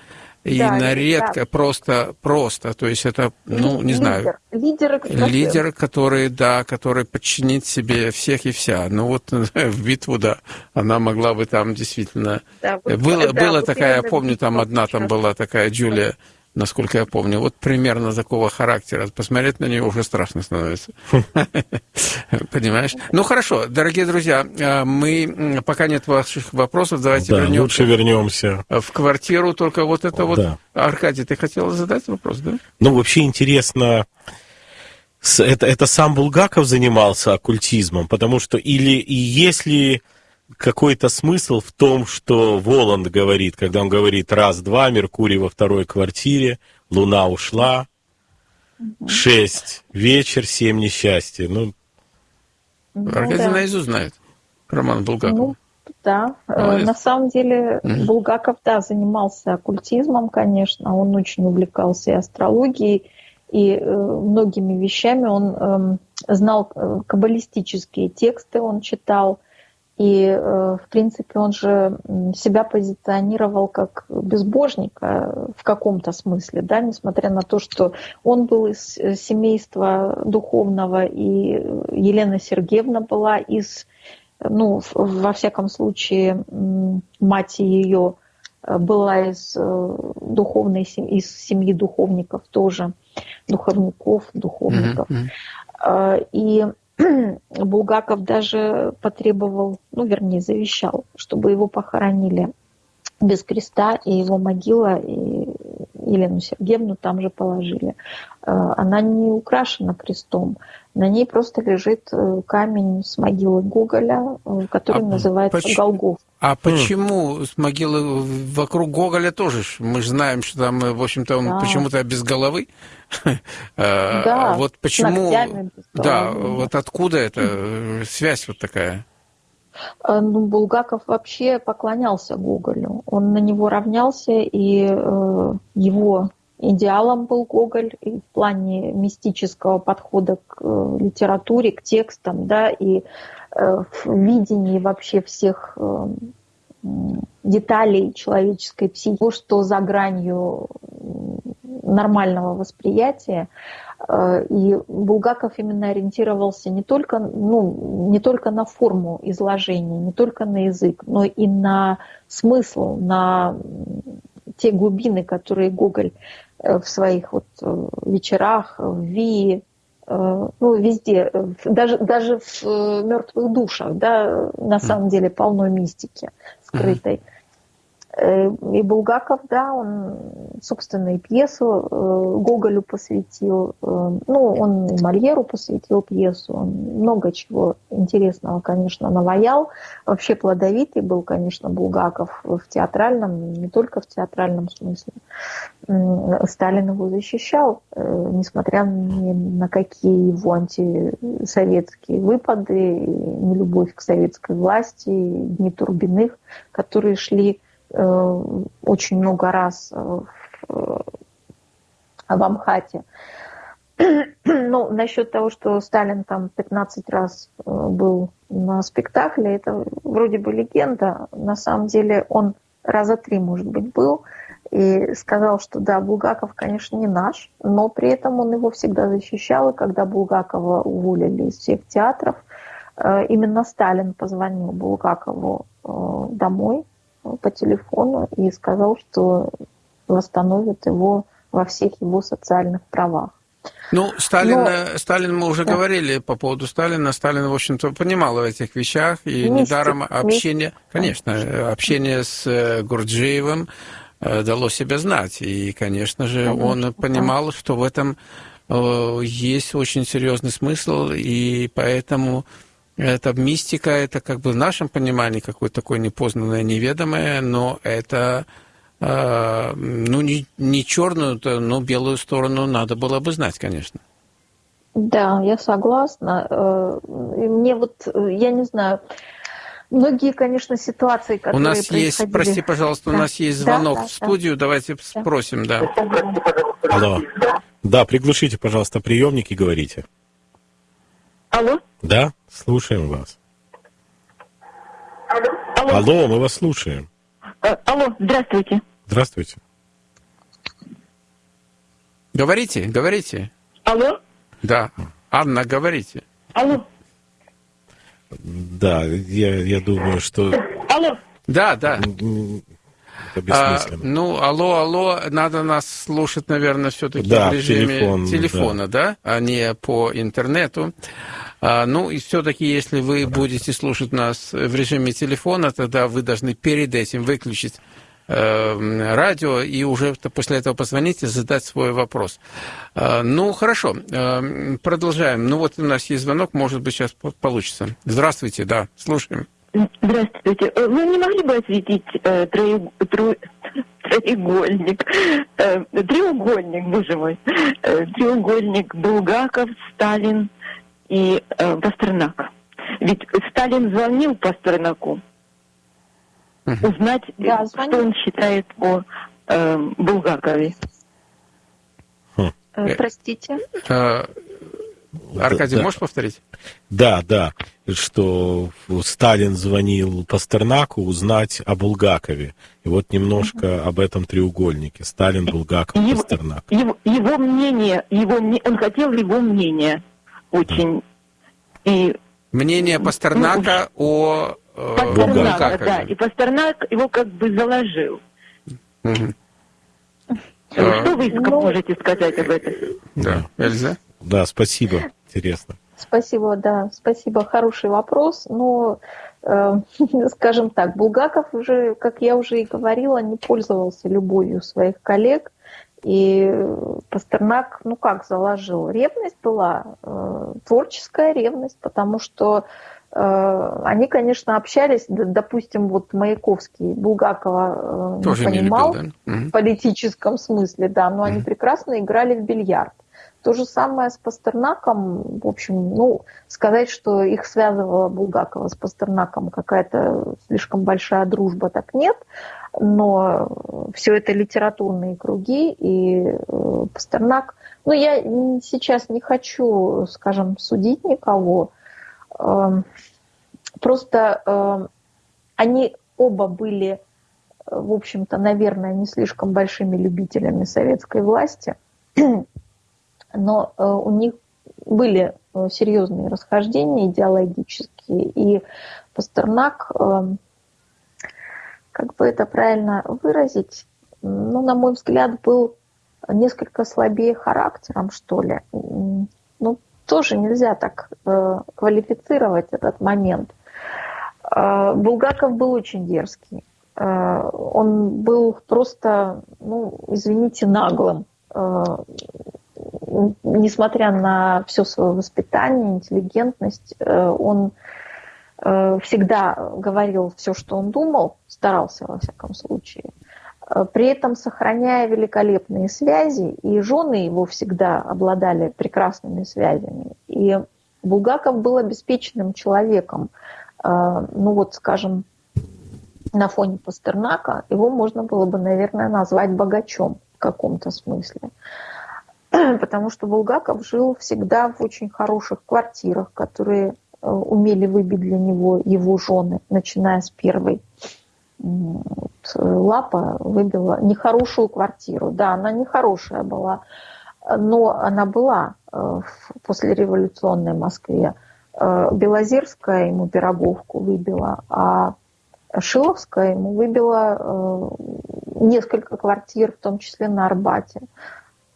И да, на редко, да. просто, просто, то есть это, ну, не лидер, знаю. Лидер, лидер, который, да, который подчинит себе всех и вся. Ну вот в битву, да, она могла бы там действительно... Да, вот, было, да, было вот такая, я помню, там одна там была такая Джулия насколько я помню. Вот примерно такого характера. Посмотреть на нее уже страшно становится. Понимаешь? Ну хорошо, дорогие друзья, э, мы пока нет ваших вопросов, давайте да, вернемся. Лучше вернемся в квартиру. Только вот это вот. Аркадий, ты хотел задать вопрос, да? Ну вообще интересно. Это, это сам Булгаков занимался оккультизмом, потому что или и если какой-то смысл в том, что Воланд говорит, когда он говорит раз-два, Меркурий во второй квартире, Луна ушла, шесть вечер, семь несчастья. Ну, ну Аркадий да. наизусть знает роман Булгакова. Ну, да, э, Молодец. на самом деле mm Булгаков, да, занимался оккультизмом, конечно, он очень увлекался и астрологией, и э, многими вещами он э, знал каббалистические тексты, он читал, и, э, в принципе, он же себя позиционировал как безбожника в каком-то смысле, да, несмотря на то, что он был из э, семейства духовного, и Елена Сергеевна была из, ну, во всяком случае, мать ее э, была из духовной из семьи духовников тоже, духовников, духовников. Mm-hmm. И Булгаков даже потребовал, ну, вернее, завещал, чтобы его похоронили без креста, и его могила, и Елену Сергеевну там же положили. Э, она не украшена крестом, на ней просто лежит э, камень с могилы Гоголя, э, который а называется почему, Голгоф. А почему с могилы вокруг Гоголя тоже? Мы же знаем, что там, в общем-то, он да. почему-то без головы. Да, вот почему... Да, вот откуда эта связь вот такая? А, ну, Булгаков вообще поклонялся Гоголю. Он на него равнялся, и э, его идеалом был Гоголь и в плане мистического подхода к э, литературе, к текстам, да, и э, в видении вообще всех э, деталей человеческой психики, что за гранью нормального восприятия. И Булгаков именно ориентировался не только, ну, не только на форму изложения, не только на язык, но и на смысл, на те глубины, которые Гоголь Э, в своих вот э, вечерах, в ВИИ, э, ну, везде, даже, даже в мертвых душах, да, на самом деле полно мистики скрытой. Mm-hmm. Э, и Булгаков, да, он, собственно, и пьесу э, Гоголю посвятил, э, ну, он и Мольеру посвятил пьесу, он много чего интересного, конечно, наваял. Вообще плодовитый был, конечно, Булгаков в театральном, не только в театральном смысле. Сталин его защищал, несмотря ни на какие его антисоветские выпады, нелюбовь к советской власти, дни Турбиных, которые шли очень много раз э, в, в Амхате. Ну, насчет того, что Сталин там 15 раз э, был на спектакле, это вроде бы легенда. На самом деле он раза три, может быть, был. И сказал, что да, Булгаков, конечно, не наш, но при этом он его всегда защищал. И когда Булгакова уволили из всех театров, именно Сталин позвонил Булгакову домой по телефону и сказал, что восстановит его во всех его социальных правах. Ну, Сталин, Но... Э, Сталин мы уже да. говорили по поводу Сталина. Сталин, в общем-то, понимал в этих вещах. И Мистик. недаром общение, Мистик. конечно, э, общение с э, Гурджиевым дало себя знать. И, конечно же, конечно, он понимал, да. что в этом есть очень серьезный смысл, и поэтому это мистика, это как бы в нашем понимании какое-то такое непознанное, неведомое, но это э, ну, не, не черную, но белую сторону надо было бы знать, конечно. Да, я согласна. Э, мне вот, я не знаю, многие, конечно, ситуации, которые У нас есть, прости, пожалуйста, да. у нас есть звонок да, да, в студию, да. давайте да. спросим, да. Алло. Да, приглушите, пожалуйста, приемник и говорите. Алло? Да, слушаем вас. Алло? Алло, Алло мы вас слушаем. А, алло, здравствуйте. Здравствуйте. Говорите, говорите. Алло? Да. Анна, говорите. Алло? Да, я, я думаю, что... Алло? Да, да. А, ну, алло, алло, надо нас слушать, наверное, все-таки да, в режиме телефон, телефона, да. да, а не по интернету. А, ну и все-таки, если вы будете слушать нас в режиме телефона, тогда вы должны перед этим выключить э, радио и уже после этого позвонить и задать свой вопрос. А, ну, хорошо, э, продолжаем. Ну, вот у нас есть звонок, может быть, сейчас получится. Здравствуйте, да, слушаем. Здравствуйте. Э, вы не могли бы осветить э, троег... тро... треугольник, э, треугольник, боже мой, э, треугольник Булгаков, Сталин, и э, Пастернак. Ведь Сталин звонил Пастернаку узнать, да, что он считает о э, Булгакове. Хм. Э, простите. А, Аркадий, да, можешь повторить? Да, да, что Сталин звонил Пастернаку узнать о Булгакове. И вот немножко mm об этом треугольнике. Сталин, Булгаков, его, Пастернак. Его, его мнение, его, он хотел его мнение очень. И, Мнение Пастернака ну, о э, Пастернака, да. И Пастернак его как бы заложил. Угу. Что вы ну, можете сказать об этом? Да, Эльза? Да, спасибо. Интересно. Спасибо, да, спасибо. Хороший вопрос. Но, э, скажем так, Булгаков уже, как я уже и говорила, не пользовался любовью своих коллег. И Пастернак, ну как заложил? Ревность была, э, творческая ревность, потому что Э, они, конечно, общались, допустим, вот Маяковский, Булгакова э, Тоже не понимал любил, да? в политическом смысле, да, но они прекрасно играли в бильярд. То же самое с Пастернаком, в общем, ну, сказать, что их связывала Булгакова с Пастернаком какая-то слишком большая дружба, так нет, но все это литературные круги, и э, Пастернак, ну, я сейчас не хочу, скажем, судить никого, Эм, просто эм, они оба были, в общем-то, наверное, не слишком большими любителями советской власти, но э, у них были э, серьезные расхождения идеологические, и Пастернак, эм, как бы это правильно выразить, ну, на мой взгляд, был несколько слабее характером, что ли. Ну, тоже нельзя так э, квалифицировать этот момент. Булгаков был очень дерзкий. Он был просто, ну, извините, наглым. Несмотря на все свое воспитание, интеллигентность, э, он э, всегда говорил все, что он думал, старался во всяком случае. Э, при этом сохраняя великолепные связи, и жены его всегда обладали прекрасными связями. И Булгаков был обеспеченным человеком. Ну вот, скажем, на фоне Пастернака его можно было бы, наверное, назвать богачом в каком-то смысле. Потому что Булгаков жил всегда в очень хороших квартирах, которые э, умели выбить для него его жены, начиная с первой лапа выбила нехорошую квартиру. Да, она нехорошая была, но она была э, в послереволюционной Москве. Э, Белозерская ему Пироговку выбила, а Шиловская ему выбила э, несколько квартир, в том числе на Арбате,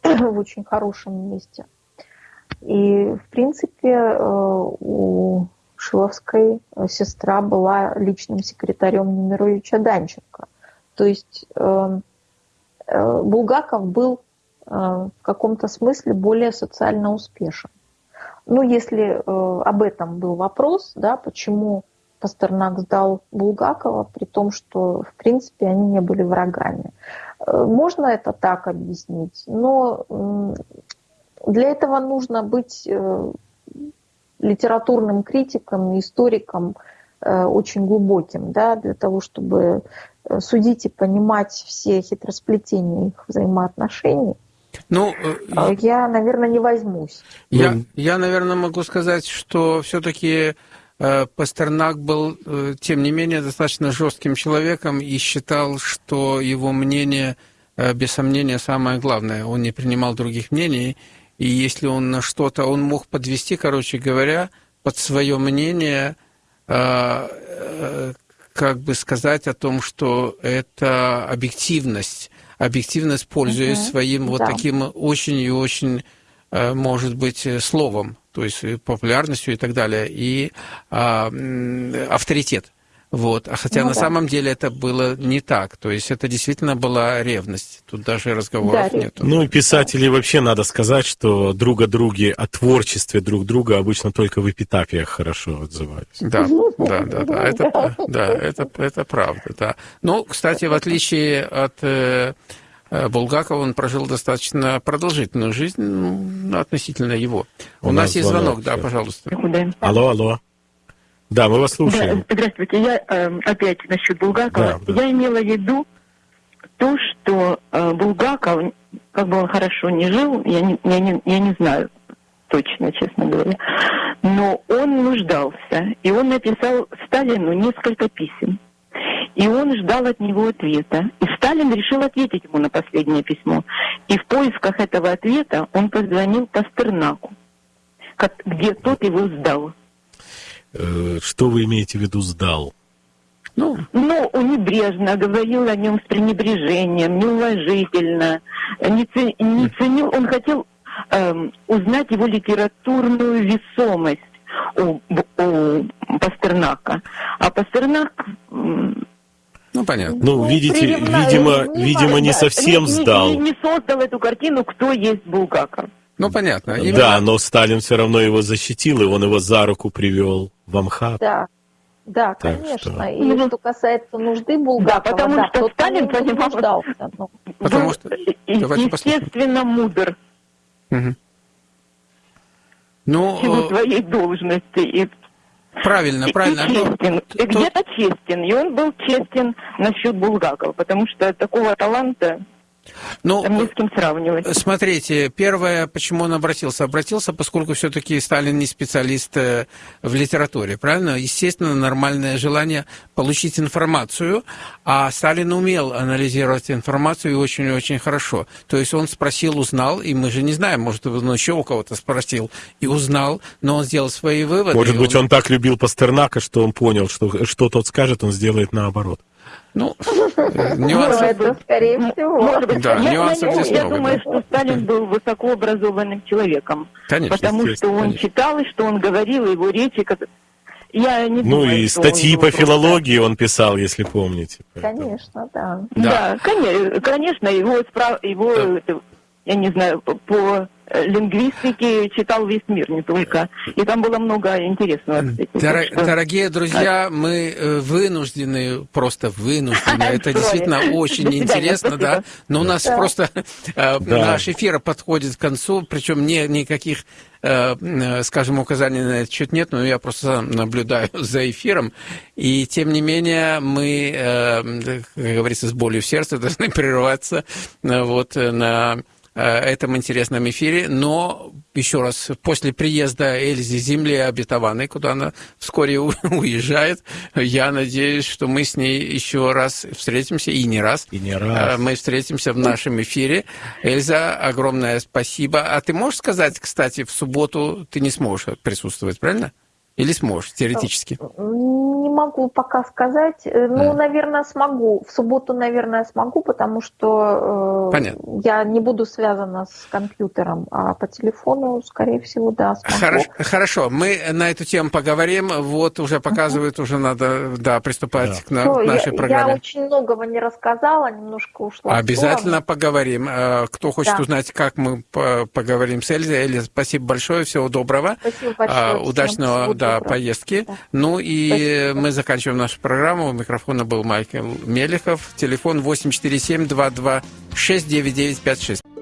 в очень хорошем месте. И, в принципе, у Шиловской сестра была личным секретарем Немировича Данченко. То есть э, э, Булгаков был э, в каком-то смысле более социально успешен. Ну, если об этом был вопрос, да, почему Пастернак сдал Булгакова, при том, что, в принципе, они не были врагами. Можно это так объяснить, но для этого нужно быть литературным критиком, историком очень глубоким, да, для того, чтобы Э, судить и понимать все хитросплетения их взаимоотношений, ну, э, я, наверное, не возьмусь. Я, я наверное, могу сказать, что все-таки э, Пастернак был, тем не менее, достаточно жестким человеком и считал, что его мнение, без сомнения, самое главное. Он не принимал других мнений, и если он на что-то, он мог подвести, короче говоря, под свое мнение как бы сказать о том, что это объективность, объективность, пользуясь угу, своим да. вот таким очень и очень, э, может быть, словом, то есть популярностью и так далее, и а, авторитет. Вот. А хотя ну, на да. самом деле это было не так. То есть это действительно была ревность. Тут даже разговоров да, нет. Ну и писатели да. вообще надо сказать, что друг о друге, о творчестве друг друга обычно только в эпитафиях хорошо отзываются. Да, да, да, да. Это, да, это, это правда, да. Ну, кстати, в отличие от э, Булгакова, он прожил достаточно продолжительную жизнь ну, относительно его. У, У нас, нас есть звонок, звонок да, пожалуйста. Алло, алло. Да, мы вас слушаем. Да, здравствуйте. Я э, опять насчет Булгакова. Да, да. Я имела в виду то, что э, Булгаков, как бы он хорошо не жил, я не, я, не, я не знаю точно, честно говоря, но он нуждался, и он написал Сталину несколько писем. И он ждал от него ответа. И Сталин решил ответить ему на последнее письмо. И в поисках этого ответа он позвонил Пастернаку, где тот его сдал. Э, что вы имеете в виду сдал? Ну, ну, небрежно, говорил о нем с пренебрежением, неуважительно, не, не ценил, он хотел эм, узнать его литературную весомость у, у Пастернака. А Пастернак... Ну, понятно. Ну, видите, видимо, не, видимо, не совсем не, сдал. Не, не создал эту картину, кто есть Булгаков. Ну, понятно. Именно... Да, но Сталин все равно его защитил, и он его за руку привел в Амхат. Да, да, Так конечно. что- И Ну, что касается нужды Булгакова, Да, потому что тот Сталин понимал- нуждался, ну. Потому что- э, естественно, мудр силу Ну, э, своей должности и, правильно, и- правильно. и Ну, честен. И тут- где-то честен. И он был честен насчет Булгакова, потому что такого таланта Ну, там ни с кем сравнивать. Смотрите, первое, почему он обратился? Обратился, поскольку все-таки Сталин не специалист э, в литературе, правильно? Естественно, нормальное желание получить информацию, а Сталин умел анализировать информацию и очень-очень хорошо. То есть он спросил, узнал, и мы же не знаем, может, он еще у кого-то спросил и узнал, но он сделал свои выводы. Может быть, он так любил Пастернака, что он понял, что что тот скажет, он сделает наоборот. Ну, э, Ну, нюансы. это скорее всего. Может быть, Да, я, нюансов я- здесь я много, думаю, да. что Сталин был высокообразованным человеком, Конечно, потому что он конечно. читал и что он говорил, и его речи. как- Я не Ну думаю, и статьи по просто- филологии он писал, если помните. Поэтому- Конечно, да. Да. Да, конечно, конечно, его, его это, я не знаю, по- э, лингвистике читал весь мир, не только. И там было много интересного. кстати. Так что- Дорогие друзья, мы э, вынуждены, просто вынуждены, это действительно очень интересно, да, но у нас просто э, наш эфир подходит к концу, причем никаких, скажем, указаний на этот счет нет, но я просто наблюдаю за эфиром, и тем не менее мы, как говорится, с болью в сердце должны прерываться вот на этом интересном эфире, но еще раз, после приезда Эльзы с Земли обетованной, куда она вскоре уезжает, я надеюсь, что мы с ней еще раз встретимся, и не раз. И не Э, раз. Мы встретимся в нашем эфире. Эльза, огромное спасибо. А ты можешь сказать, кстати, в субботу ты не сможешь присутствовать, правильно? Или сможешь, теоретически? Не могу пока сказать. Э, Ну, Мгм. наверное, смогу. В субботу, наверное, смогу, потому что э, Понятно. я не буду связана с компьютером, а по телефону, скорее всего, да, смогу. Хорошо, хорошо, мы на эту тему поговорим. Вот уже показывают, уже надо да, приступать Да. к, на- Всё, к я- нашей я, программе. очень многого не рассказала, немножко ушла. Обязательно поговорим. Э, Кто хочет Да. узнать, как мы по- поговорим с Эльзой, Эльза, спасибо большое, всего доброго. Спасибо А, большое. всем. Удачного Всего да, доброго. поездки. Да. Ну и Спасибо. Мы заканчиваем нашу программу. У микрофона был Майкл Мелехов. Телефон 847 226 9956.